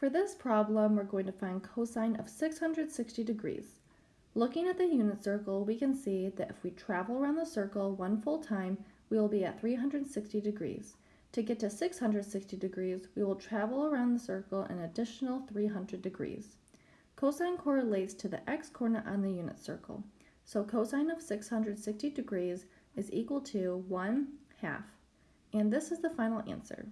For this problem, we're going to find cosine of 660 degrees. Looking at the unit circle, we can see that if we travel around the circle one full time, we will be at 360 degrees. To get to 660 degrees, we will travel around the circle an additional 300 degrees. Cosine correlates to the x-coordinate on the unit circle. So cosine of 660 degrees is equal to 1 half. And this is the final answer.